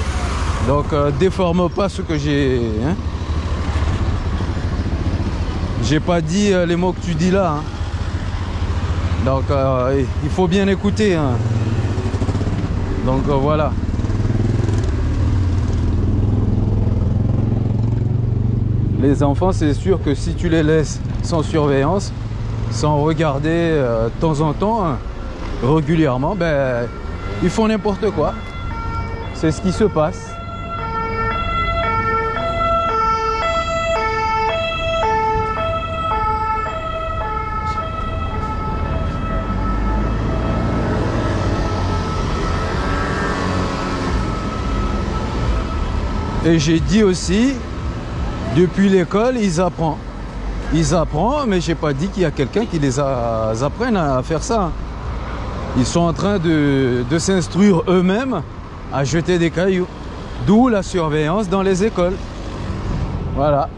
Donc euh, déforme pas ce que j'ai. hein. J'ai pas dit euh, les mots que tu dis là. hein. Donc euh, il faut bien écouter. hein. Donc voilà. Les enfants, c'est sûr que si tu les laisses sans surveillance, sans regarder de temps en temps, régulièrement, ben, ils font n'importe quoi. C'est ce qui se passe. Et j'ai dit aussi, depuis l'école, ils apprennent. Ils apprennent, mais j'ai pas dit qu'il y a quelqu'un qui les apprenne à faire ça. Ils sont en train de, de s'instruire eux-mêmes à jeter des cailloux. D'où la surveillance dans les écoles. Voilà.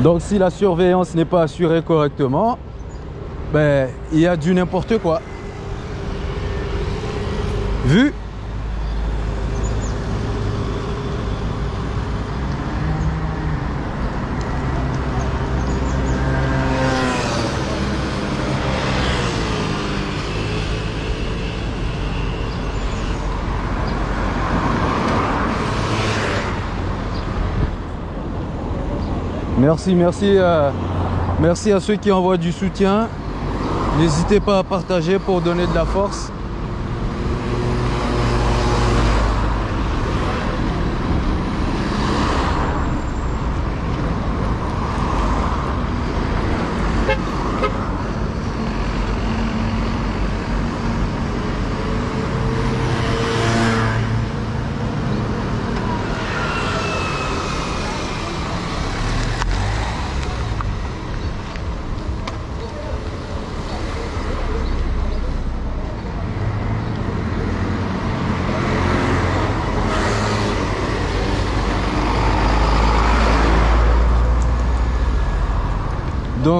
Donc si la surveillance n'est pas assurée correctement, ben il y a du n'importe quoi. Vu Euh, merci à ceux qui envoient du soutien. N'hésitez pas à partager pour donner de la force.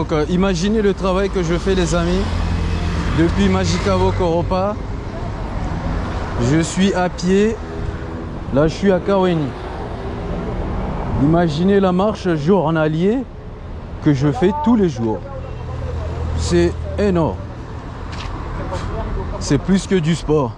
Donc euh, imaginez le travail que je fais les amis. Depuis Magicavo Koropa, je suis à pied. Là je suis à Kaweni. Imaginez la marche journalier que je fais tous les jours. C'est énorme. C'est plus que du sport.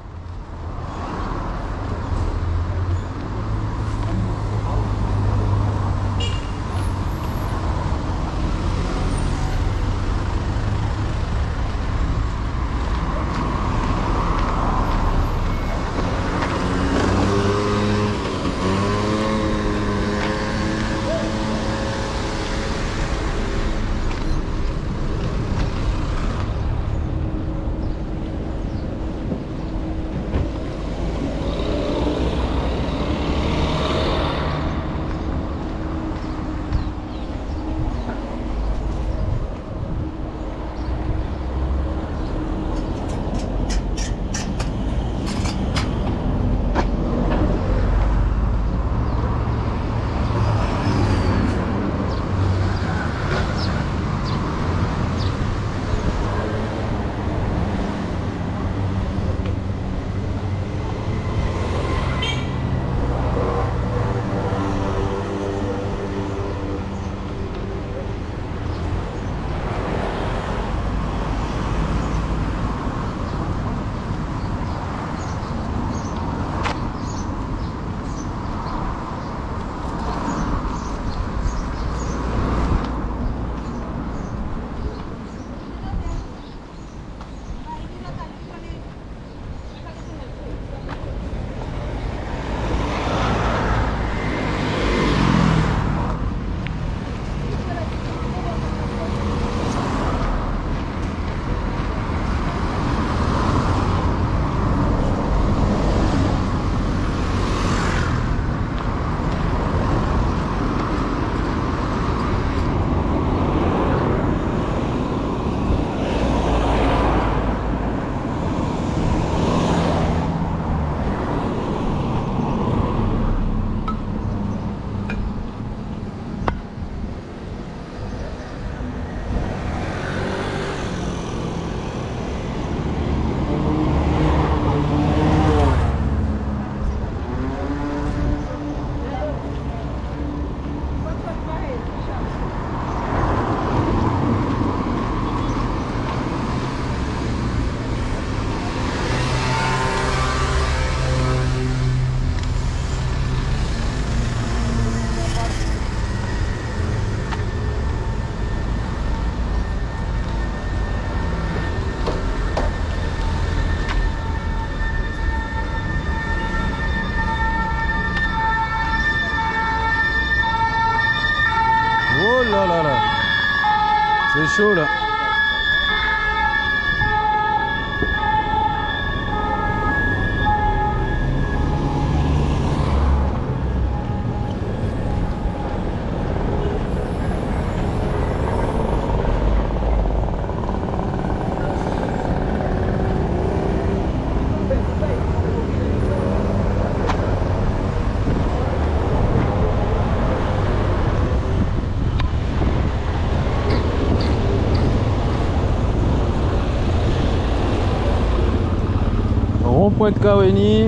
De Kaweni.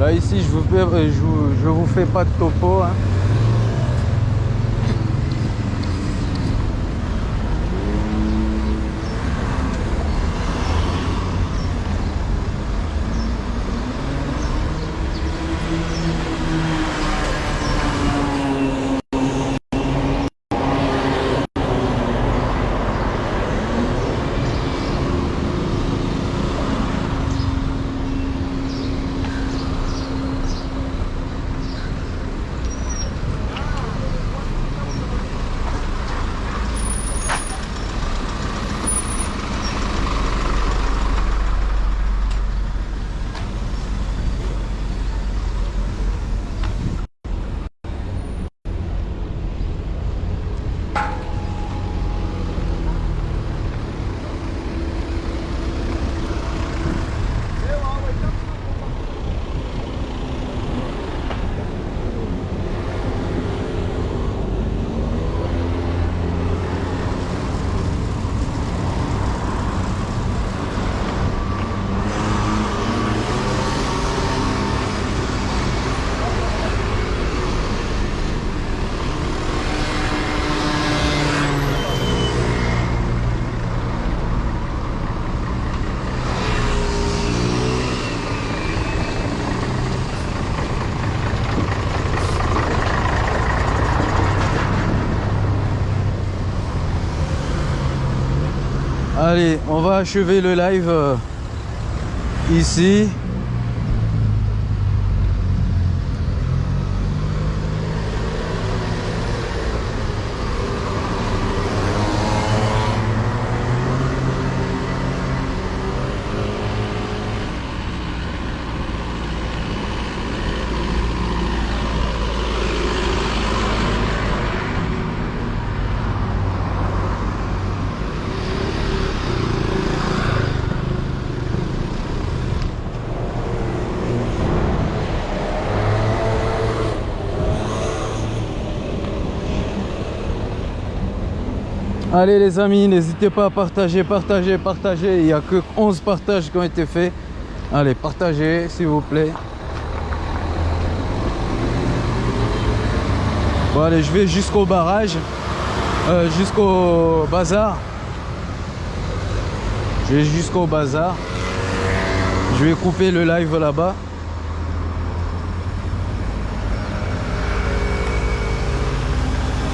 Là ici je vous je je vous fais pas de topo. hein. Allez, on va achever le live euh, ici. Allez les amis, n'hésitez pas à partager, partager, partager. Il n'y a que 11 partages qui ont été faits. Allez, partagez s'il vous plaît. Bon allez, je vais jusqu'au barrage, euh, jusqu'au bazar. Je vais jusqu'au bazar. Je vais couper le live là-bas.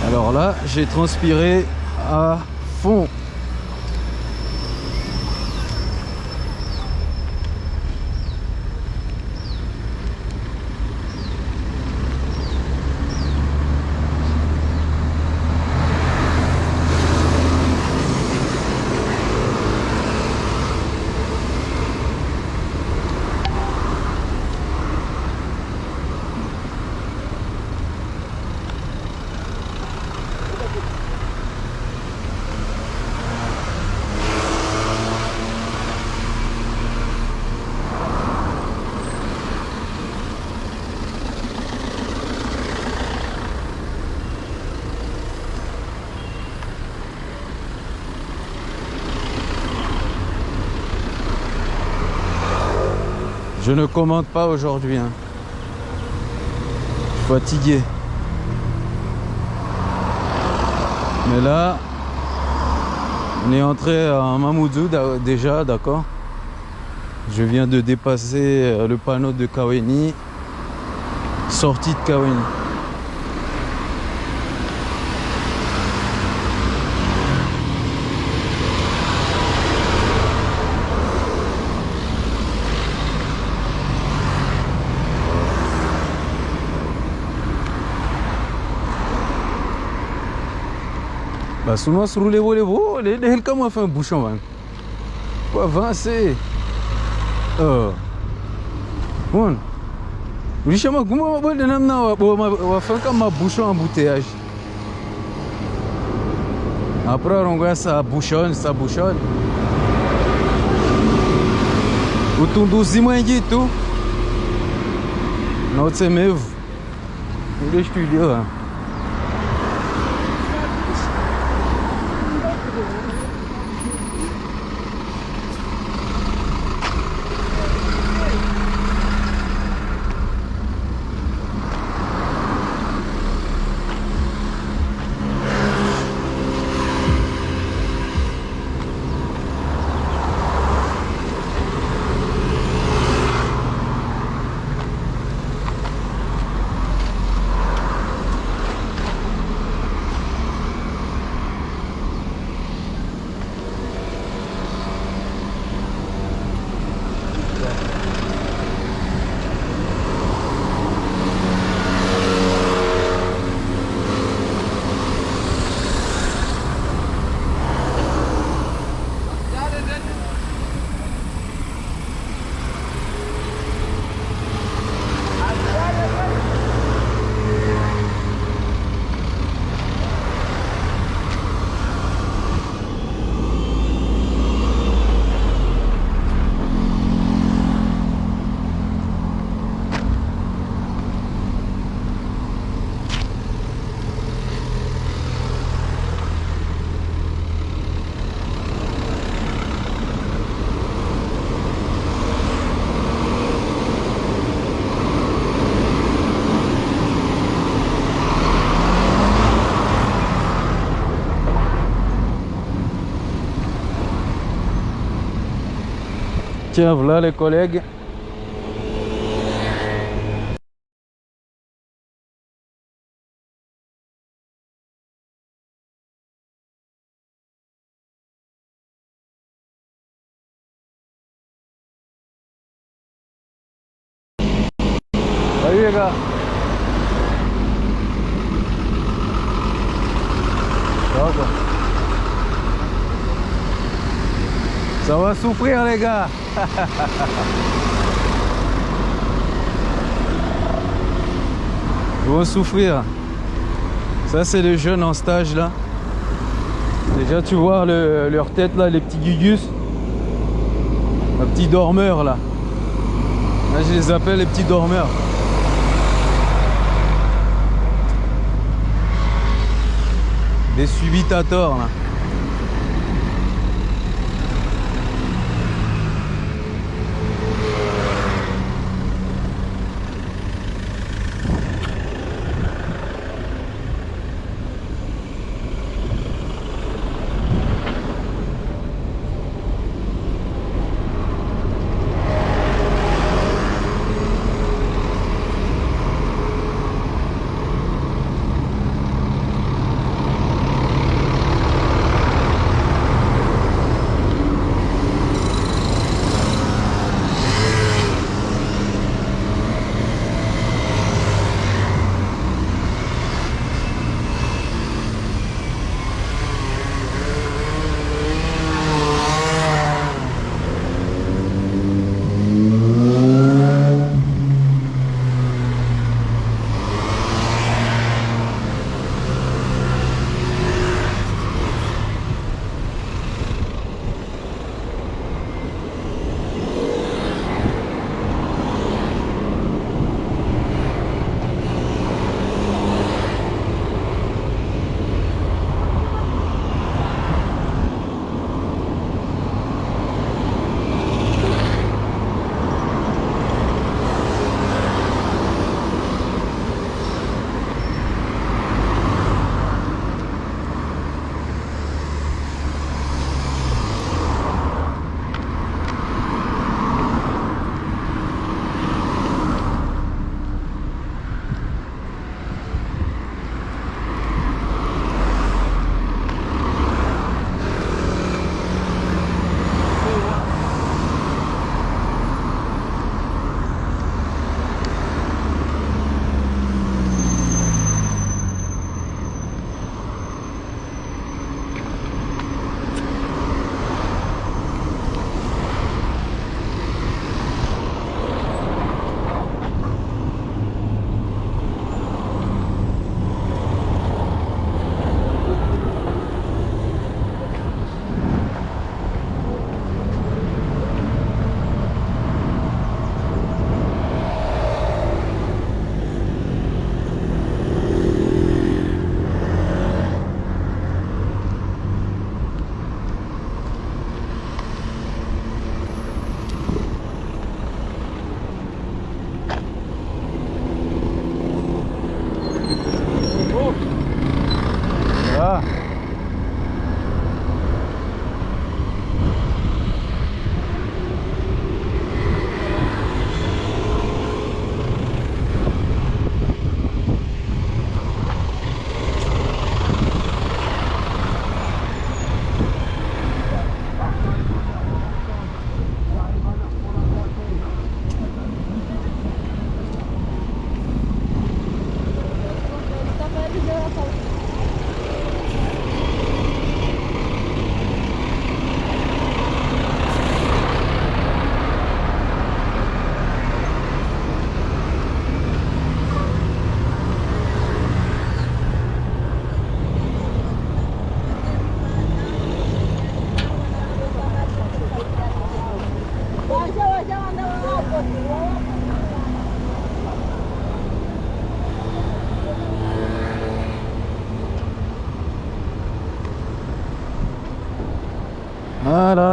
Alors là, j'ai transpiré à fond. Ne commande pas aujourd'hui. hein. Fatigué. Mais là, on est entré à Mamoudzou déjà, d'accord Je viens de dépasser euh, le panneau de Kaweni. Sortie de Kaweni. Bah souvent se rouler, rouler, rouler, les comment fait un bouchon, man. Faut avancer. Oh. Bon. Richement, comment on va on va faire comme un bouchon embouteillage. Après on voit ça bouchonne, ça bouchonne. Utunduzi mwingi tu. Na utsemevu. Ndio studio. hein. Tiens, voilà les collègues. Salut Ça va souffrir les gars. Ils vont souffrir. Ça c'est les jeunes en stage là. Déjà tu vois le- leur tête là, les petits gugus. Un petit dormeur là. Là je les appelle les petits dormeurs. Des subitators là.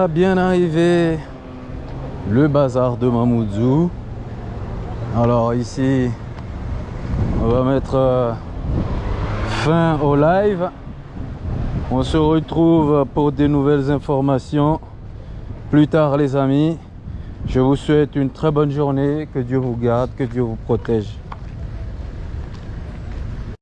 Bien arrivé le bazar de Mamoudzou. Alors ici, on va mettre euh, fin au live. On se retrouve pour des nouvelles informations plus tard les amis. Je vous souhaite une très bonne journée, que Dieu vous garde, que Dieu vous protège.